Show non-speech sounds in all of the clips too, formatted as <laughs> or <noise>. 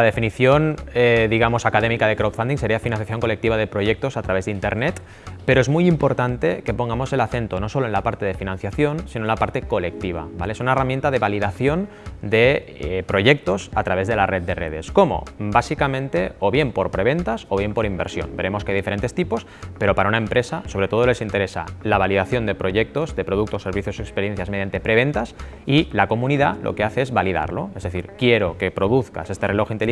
la definición, eh, digamos, académica de crowdfunding sería financiación colectiva de proyectos a través de Internet, pero es muy importante que pongamos el acento no solo en la parte de financiación, sino en la parte colectiva. ¿vale? Es una herramienta de validación de eh, proyectos a través de la red de redes. ¿Cómo? Básicamente, o bien por preventas o bien por inversión. Veremos que hay diferentes tipos, pero para una empresa, sobre todo les interesa la validación de proyectos, de productos, servicios o experiencias mediante preventas y la comunidad lo que hace es validarlo. Es decir, quiero que produzcas este reloj inteligente,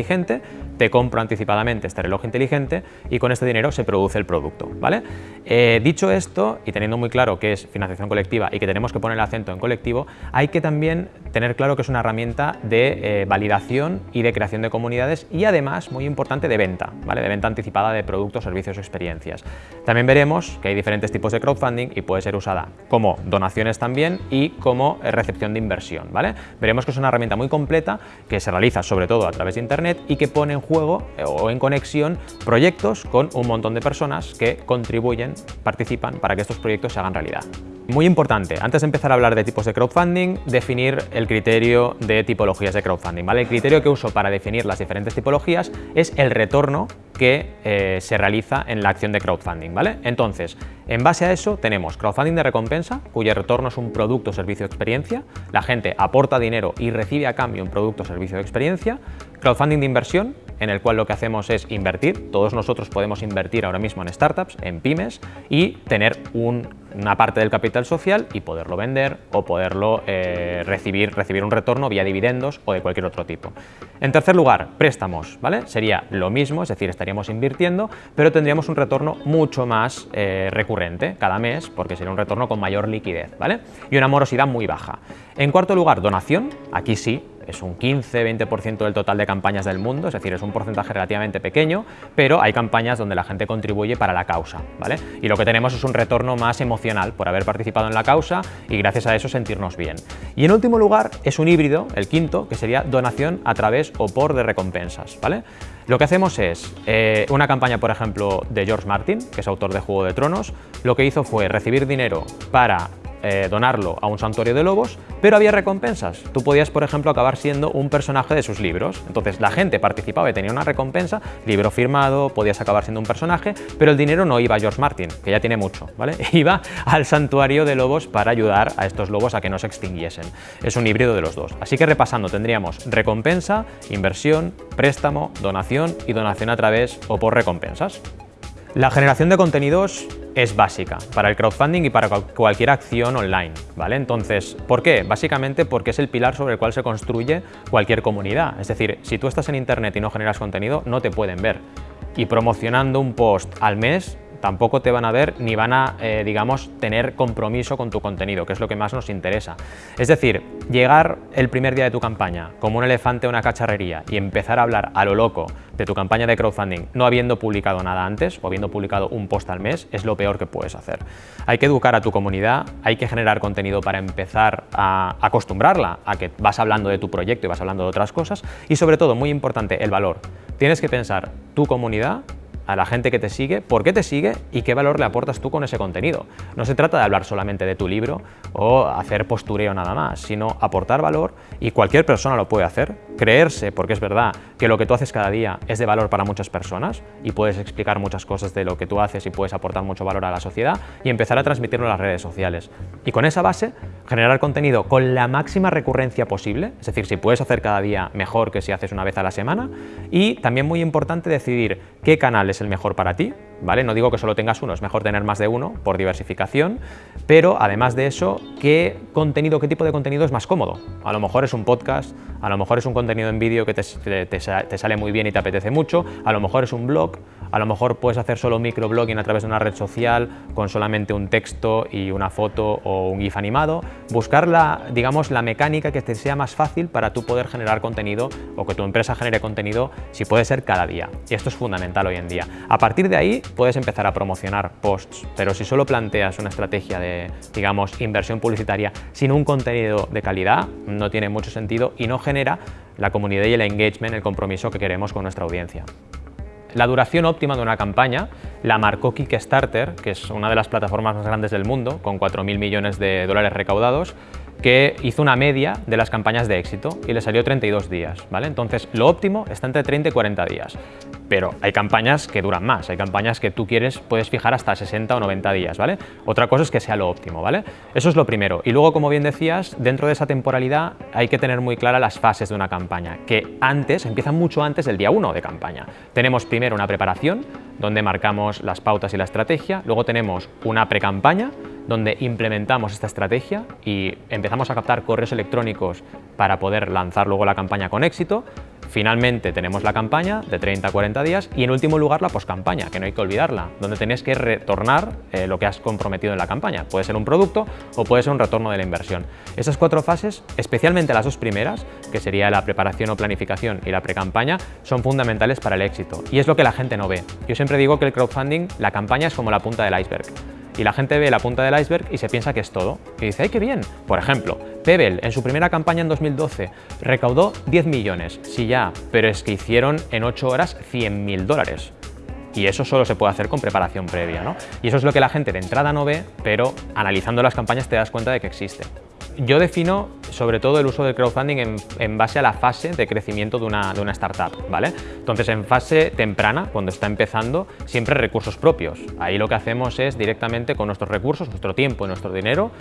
te compro anticipadamente este reloj inteligente y con este dinero se produce el producto. ¿vale? Eh, dicho esto, y teniendo muy claro que es financiación colectiva y que tenemos que poner el acento en colectivo, hay que también tener claro que es una herramienta de eh, validación y de creación de comunidades y además, muy importante, de venta, ¿vale? de venta anticipada de productos, servicios o experiencias. También veremos que hay diferentes tipos de crowdfunding y puede ser usada como donaciones también y como recepción de inversión. ¿vale? Veremos que es una herramienta muy completa que se realiza sobre todo a través de Internet y que pone en juego o en conexión proyectos con un montón de personas que contribuyen, participan para que estos proyectos se hagan realidad. Muy importante, antes de empezar a hablar de tipos de crowdfunding, definir el criterio de tipologías de crowdfunding. ¿vale? El criterio que uso para definir las diferentes tipologías es el retorno que eh, se realiza en la acción de crowdfunding. ¿vale? Entonces, en base a eso tenemos crowdfunding de recompensa, cuyo retorno es un producto, servicio experiencia. La gente aporta dinero y recibe a cambio un producto, servicio experiencia. Crowdfunding de inversión, en el cual lo que hacemos es invertir. Todos nosotros podemos invertir ahora mismo en startups, en pymes y tener una parte del capital social y poderlo vender o poderlo eh, recibir, recibir un retorno vía dividendos o de cualquier otro tipo. En tercer lugar, préstamos, ¿vale? Sería lo mismo, es decir, estaríamos invirtiendo, pero tendríamos un retorno mucho más eh, recurrente cada mes, porque sería un retorno con mayor liquidez, ¿vale? Y una morosidad muy baja. En cuarto lugar, donación, aquí sí, es un 15-20% del total de campañas del mundo, es decir, es un porcentaje relativamente pequeño, pero hay campañas donde la gente contribuye para la causa, ¿vale? Y lo que tenemos es un retorno más emocional por haber participado en la causa y gracias a eso sentirnos bien. Y en último lugar es un híbrido, el quinto, que sería donación a través o por de recompensas, ¿vale? Lo que hacemos es eh, una campaña, por ejemplo, de George Martin, que es autor de Juego de Tronos, lo que hizo fue recibir dinero para eh, donarlo a un santuario de lobos, pero había recompensas. Tú podías, por ejemplo, acabar siendo un personaje de sus libros. Entonces la gente participaba y tenía una recompensa, libro firmado, podías acabar siendo un personaje, pero el dinero no iba a George Martin, que ya tiene mucho, ¿vale? <laughs> Iba al santuario de lobos para ayudar a estos lobos a que no se extinguiesen. Es un híbrido de los dos. Así que repasando, tendríamos recompensa, inversión, préstamo, donación y donación a través o por recompensas. La generación de contenidos es básica para el crowdfunding y para cualquier acción online, ¿vale? Entonces, ¿por qué? Básicamente porque es el pilar sobre el cual se construye cualquier comunidad. Es decir, si tú estás en internet y no generas contenido, no te pueden ver. Y promocionando un post al mes tampoco te van a ver ni van a, eh, digamos, tener compromiso con tu contenido, que es lo que más nos interesa. Es decir, llegar el primer día de tu campaña como un elefante a una cacharrería y empezar a hablar a lo loco de tu campaña de crowdfunding no habiendo publicado nada antes o habiendo publicado un post al mes es lo peor que puedes hacer. Hay que educar a tu comunidad, hay que generar contenido para empezar a acostumbrarla a que vas hablando de tu proyecto y vas hablando de otras cosas y sobre todo, muy importante, el valor. Tienes que pensar tu comunidad a la gente que te sigue, por qué te sigue y qué valor le aportas tú con ese contenido. No se trata de hablar solamente de tu libro o hacer postureo nada más, sino aportar valor y cualquier persona lo puede hacer, creerse, porque es verdad que lo que tú haces cada día es de valor para muchas personas y puedes explicar muchas cosas de lo que tú haces y puedes aportar mucho valor a la sociedad y empezar a transmitirlo en las redes sociales. Y con esa base, generar contenido con la máxima recurrencia posible, es decir, si puedes hacer cada día mejor que si haces una vez a la semana y también muy importante decidir qué canales el mejor para ti, ¿vale? No digo que solo tengas uno, es mejor tener más de uno por diversificación, pero además de eso, ¿qué contenido, qué tipo de contenido es más cómodo? A lo mejor es un podcast, a lo mejor es un contenido en vídeo que te, te, sale muy bien y te apetece mucho, a lo mejor es un blog, a lo mejor puedes hacer solo microblogging a través de una red social con solamente un texto y una foto o un GIF animado, buscar la, digamos, la mecánica que te sea más fácil para tú poder generar contenido o que tu empresa genere contenido si puede ser cada día. Y esto es fundamental hoy en día. A partir de ahí puedes empezar a promocionar posts, pero si solo planteas una estrategia de, digamos, inversión publicitaria sin un contenido de calidad, no tiene mucho sentido y no genera la comunidad y el engagement, el compromiso que queremos con nuestra audiencia. La duración óptima de una campaña la marcó Kickstarter, que es una de las plataformas más grandes del mundo, con 4.000 millones de dólares recaudados, que hizo una media de las campañas de éxito y le salió 32 días, ¿vale? Entonces, lo óptimo está entre 30 y 40 días, pero hay campañas que duran más, hay campañas que tú quieres, puedes fijar hasta 60 o 90 días, ¿vale? Otra cosa es que sea lo óptimo, ¿vale? Eso es lo primero. Y luego, como bien decías, dentro de esa temporalidad hay que tener muy claras las fases de una campaña, que antes, empiezan mucho antes del día 1 de campaña. Tenemos primero una preparación, donde marcamos las pautas y la estrategia, luego tenemos una pre-campaña, donde implementamos esta estrategia y empezamos a captar correos electrónicos para poder lanzar luego la campaña con éxito. Finalmente tenemos la campaña de 30 a 40 días y en último lugar la poscampaña, que no hay que olvidarla, donde tenéis que retornar eh, lo que has comprometido en la campaña. Puede ser un producto o puede ser un retorno de la inversión. Esas cuatro fases, especialmente las dos primeras, que sería la preparación o planificación y la pre-campaña, son fundamentales para el éxito y es lo que la gente no ve. Yo siempre digo que el crowdfunding, la campaña es como la punta del iceberg y la gente ve la punta del iceberg y se piensa que es todo. Y dice, ¡ay, qué bien! Por ejemplo, Pebble en su primera campaña en 2012 recaudó 10 millones. Sí, ya, pero es que hicieron en 8 horas 100 mil dólares. Y eso solo se puede hacer con preparación previa, ¿no? Y eso es lo que la gente de entrada no ve, pero analizando las campañas te das cuenta de que existe. Yo defino sobre todo el uso del crowdfunding en, base a la fase de crecimiento de una, de una, startup, ¿vale? Entonces, en fase temprana, cuando está empezando, siempre recursos propios. Ahí lo que hacemos es directamente con nuestros recursos, nuestro tiempo y nuestro dinero,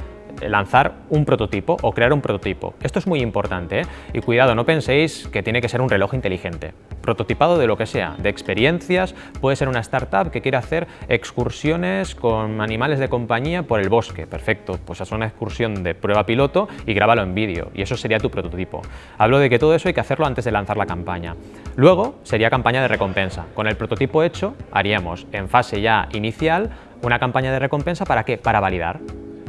lanzar un prototipo o crear un prototipo. Esto es muy importante ¿eh? y cuidado, no penséis que tiene que ser un reloj inteligente. Prototipado de lo que sea, de experiencias, puede ser una startup que quiere hacer excursiones con animales de compañía por el bosque. Perfecto, pues haz una excursión de prueba piloto y grábalo en vídeo y eso sería tu prototipo. Hablo de que todo eso hay que hacerlo antes de lanzar la campaña. Luego sería campaña de recompensa. Con el prototipo hecho haríamos en fase ya inicial una campaña de recompensa ¿para qué? Para validar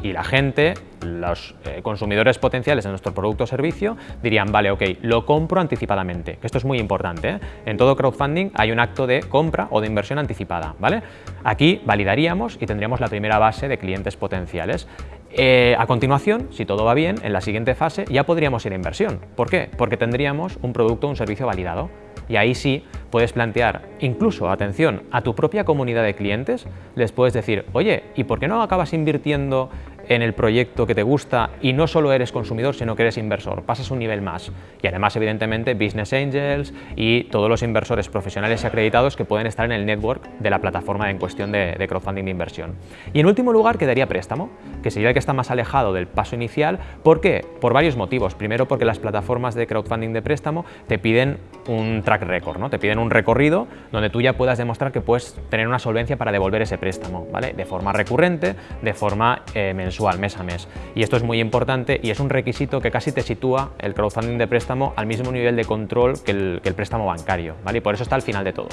y la gente, los eh, consumidores potenciales de nuestro producto o servicio dirían, vale, ok, lo compro anticipadamente, esto es muy importante. ¿eh? En todo crowdfunding hay un acto de compra o de inversión anticipada, ¿vale? Aquí validaríamos y tendríamos la primera base de clientes potenciales. Eh, a continuación, si todo va bien, en la siguiente fase ya podríamos ir a inversión. ¿Por qué? Porque tendríamos un producto o un servicio validado. Y ahí sí puedes plantear, incluso, atención, a tu propia comunidad de clientes, les puedes decir, oye, ¿y por qué no acabas invirtiendo en el proyecto que te gusta y no solo eres consumidor, sino que eres inversor, pasas un nivel más. Y además, evidentemente, Business Angels y todos los inversores profesionales y acreditados que pueden estar en el network de la plataforma en cuestión de, crowdfunding de inversión. Y en último lugar, quedaría préstamo, que sería el que está más alejado del paso inicial. ¿Por qué? Por varios motivos. Primero, porque las plataformas de crowdfunding de préstamo te piden un track record, ¿no? te piden un recorrido donde tú ya puedas demostrar que puedes tener una solvencia para devolver ese préstamo, ¿vale? de forma recurrente, de forma eh, mensual mes a mes. Y esto es muy importante y es un requisito que casi te sitúa el crowdfunding de préstamo al mismo nivel de control que el, préstamo bancario, ¿vale? Y por eso está al final de todo.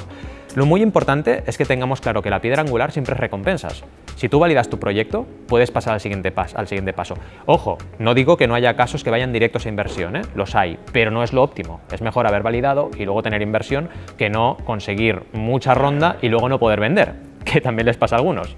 Lo muy importante es que tengamos claro que la piedra angular siempre es recompensas. Si tú validas tu proyecto, puedes pasar al siguiente, al siguiente paso. Ojo, no digo que no haya casos que vayan directos a inversión, ¿eh? los hay, pero no es lo óptimo. Es mejor haber validado y luego tener inversión que no conseguir mucha ronda y luego no poder vender, <laughs> que también les pasa a algunos.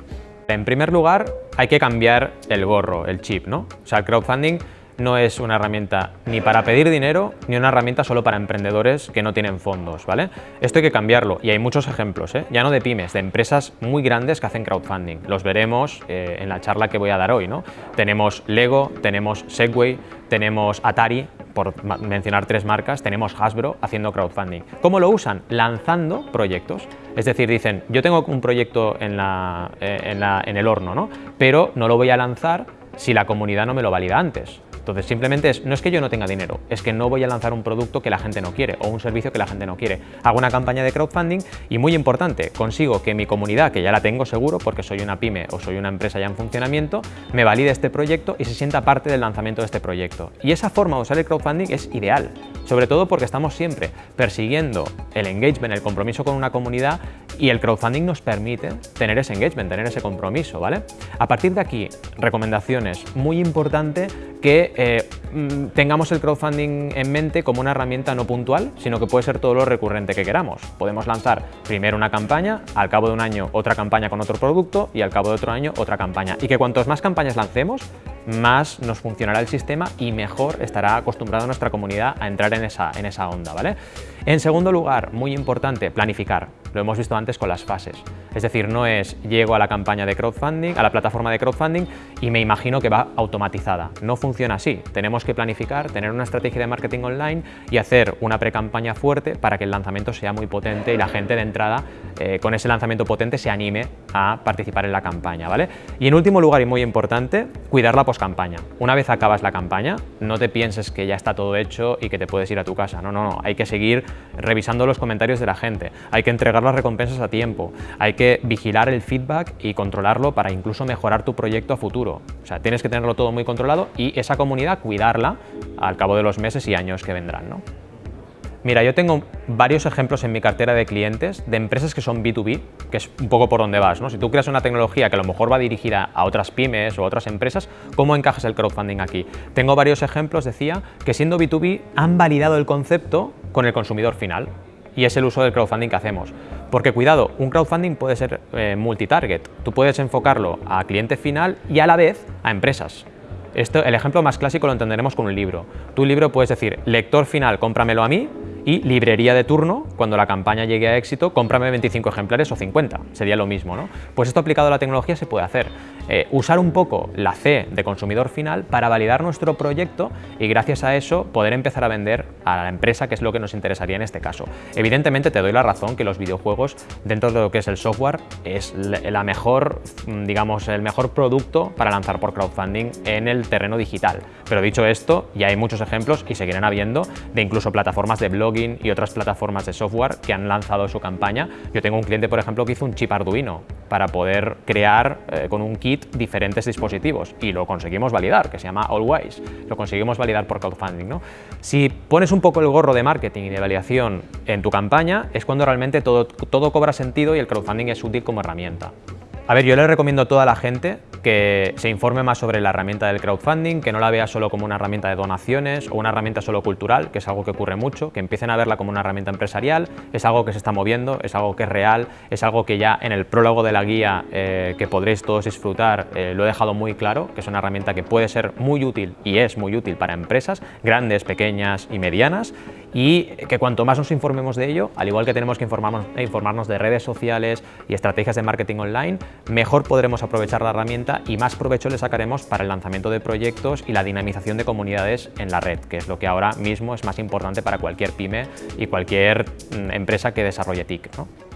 En primer lugar, hay que cambiar el gorro, el chip, ¿no? O sea, el crowdfunding no es una herramienta ni para pedir dinero ni una herramienta solo para emprendedores que no tienen fondos, ¿vale? Esto hay que cambiarlo y hay muchos ejemplos, ¿eh? ya no de pymes, de empresas muy grandes que hacen crowdfunding. Los veremos eh, en la charla que voy a dar hoy, ¿no? Tenemos Lego, tenemos Segway, tenemos Atari, por mencionar tres marcas, tenemos Hasbro haciendo crowdfunding. ¿Cómo lo usan? Lanzando proyectos. Es decir, dicen, yo tengo un proyecto en, la, eh, en el horno, ¿no? pero no lo voy a lanzar si la comunidad no me lo valida antes. Entonces simplemente es, no es que yo no tenga dinero, es que no voy a lanzar un producto que la gente no quiere o un servicio que la gente no quiere. Hago una campaña de crowdfunding y muy importante, consigo que mi comunidad, que ya la tengo seguro porque soy una pyme o soy una empresa ya en funcionamiento, me valide este proyecto y se sienta parte del lanzamiento de este proyecto. Y esa forma de usar el crowdfunding es ideal, sobre todo porque estamos siempre persiguiendo el engagement, el compromiso con una comunidad y el crowdfunding nos permite tener ese engagement, tener ese compromiso, ¿vale? A partir de aquí, recomendaciones, muy importante que eh, mm, tengamos el crowdfunding en mente como una herramienta no puntual, sino que puede ser todo lo recurrente que queramos. Podemos lanzar primero una campaña, al cabo de un año otra campaña con otro producto y al cabo de otro año otra campaña. Y que cuantos más campañas lancemos, más nos funcionará el sistema y mejor estará acostumbrada nuestra comunidad a entrar en esa, en esa onda. ¿vale? En segundo lugar, muy importante, planificar. Lo hemos visto antes con las fases. Es decir, no es llego a la campaña de crowdfunding, a la plataforma de crowdfunding y me imagino que va automatizada. No funciona así. Tenemos que planificar, tener una estrategia de marketing online y hacer una pre-campaña fuerte para que el lanzamiento sea muy potente y la gente de entrada eh, con ese lanzamiento potente se anime a participar en la campaña. ¿vale? Y en último lugar y muy importante, cuidar la post-campaña. Una vez acabas la campaña, no te pienses que ya está todo hecho y que te puedes ir a tu casa. No, no, no. Hay que seguir revisando los comentarios de la gente. Hay que entregar las recompensas a tiempo. Hay que vigilar el feedback y controlarlo para incluso mejorar tu proyecto a futuro. O sea, tienes que tenerlo todo muy controlado y esa comunidad cuidarla al cabo de los meses y años que vendrán. ¿no? Mira, yo tengo varios ejemplos en mi cartera de clientes de empresas que son B2B, que es un poco por donde vas. ¿no? Si tú creas una tecnología que a lo mejor va dirigida a otras pymes o otras empresas, ¿cómo encajas el crowdfunding aquí? Tengo varios ejemplos, decía, que siendo B2B han validado el concepto con el consumidor final y es el uso del crowdfunding que hacemos. Porque cuidado, un crowdfunding puede ser eh, multitarget. Tú puedes enfocarlo a cliente final y a la vez a empresas. Esto, el ejemplo más clásico lo entenderemos con un libro. Tu libro puedes decir, lector final, cómpramelo a mí, y librería de turno, cuando la campaña llegue a éxito, cómprame 25 ejemplares o 50, sería lo mismo. ¿no? Pues esto aplicado a la tecnología se puede hacer. Eh, usar un poco la C de consumidor final para validar nuestro proyecto y gracias a eso poder empezar a vender a la empresa, que es lo que nos interesaría en este caso. Evidentemente te doy la razón que los videojuegos, dentro de lo que es el software, es la mejor, mm, digamos, el mejor producto para lanzar por crowdfunding en el terreno digital. Pero dicho esto, ya hay muchos ejemplos y seguirán habiendo de incluso plataformas de blogging y otras plataformas de software que han lanzado su campaña. Yo tengo un cliente, por ejemplo, que hizo un chip Arduino para poder crear eh, con un kit diferentes dispositivos y lo conseguimos validar, que se llama Allwise. Lo conseguimos validar por crowdfunding. ¿no? Si pones un poco el gorro de marketing y de validación en tu campaña, es cuando realmente todo, todo cobra sentido y el crowdfunding es útil como herramienta. A ver, yo le recomiendo a toda la gente que se informe más sobre la herramienta del crowdfunding, que no la vea solo como una herramienta de donaciones o una herramienta solo cultural, que es algo que ocurre mucho, que empiecen a verla como una herramienta empresarial, es algo que se está moviendo, es algo que es real, es algo que ya en el prólogo de la guía eh, que podréis todos disfrutar eh, lo he dejado muy claro, que es una herramienta que puede ser muy útil y es muy útil para empresas grandes, pequeñas y medianas y que cuanto más nos informemos de ello, al igual que tenemos que informarnos, informarnos de redes sociales y estrategias de marketing online, mejor podremos aprovechar la herramienta y más provecho le sacaremos para el lanzamiento de proyectos y la dinamización de comunidades en la red, que es lo que ahora mismo es más importante para cualquier pyme y cualquier mm, empresa que desarrolle TIC. ¿no?